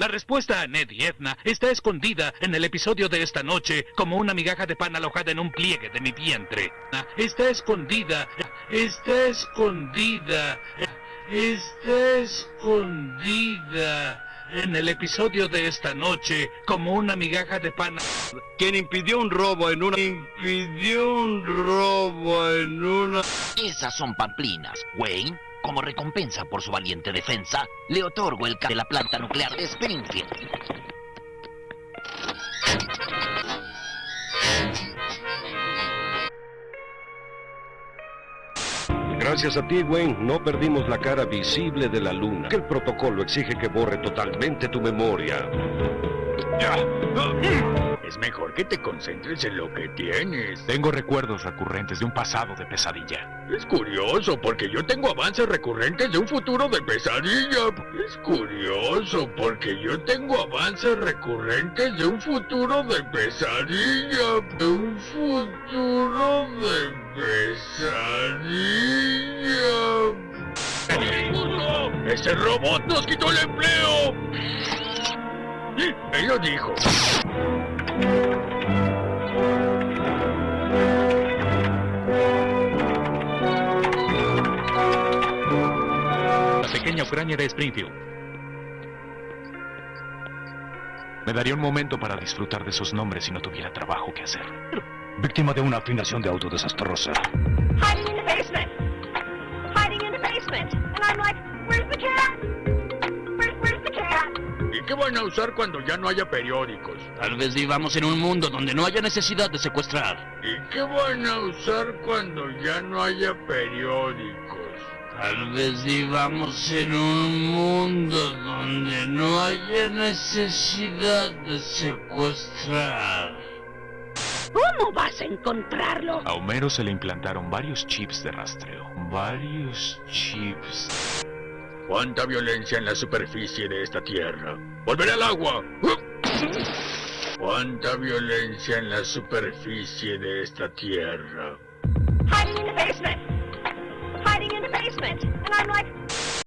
La respuesta a Ned y Edna está escondida en el episodio de esta noche como una migaja de pan alojada en un pliegue de mi vientre. Está escondida, está escondida, está escondida en el episodio de esta noche como una migaja de pan. Quien impidió un robo en una... Impidió un robo en una... Esas son pamplinas, Wayne. Como recompensa por su valiente defensa, le otorgo el ca de la planta nuclear de Springfield. Gracias a ti, Wayne, no perdimos la cara visible de la luna. El protocolo exige que borre totalmente tu memoria. Es mejor que te concentres en lo que tienes. Tengo recuerdos recurrentes de un pasado de pesadilla. Es curioso, porque yo tengo avances recurrentes de un futuro de pesadilla. Es curioso, porque yo tengo avances recurrentes de un futuro de pesadilla. De un futuro de pesadilla. ¡Ese robot nos quitó el empleo! Él lo dijo. La pequeña Ucrania de Springfield. Me daría un momento para disfrutar de sus nombres si no tuviera trabajo que hacer. Víctima de una afinación de auto desastrosa. Hiding in the basement. Hiding in the basement. ¿Y qué van a usar cuando ya no haya periódicos? Tal vez vivamos en un mundo donde no haya necesidad de secuestrar. ¿Y qué van a usar cuando ya no haya periódicos? Tal vez vivamos en un mundo donde no haya necesidad de secuestrar. ¿Cómo vas a encontrarlo? A Homero se le implantaron varios chips de rastreo. Varios chips. ¿Cuánta violencia en la superficie de esta tierra? ¡Volveré al agua! ¿Cuánta violencia en la superficie de esta tierra?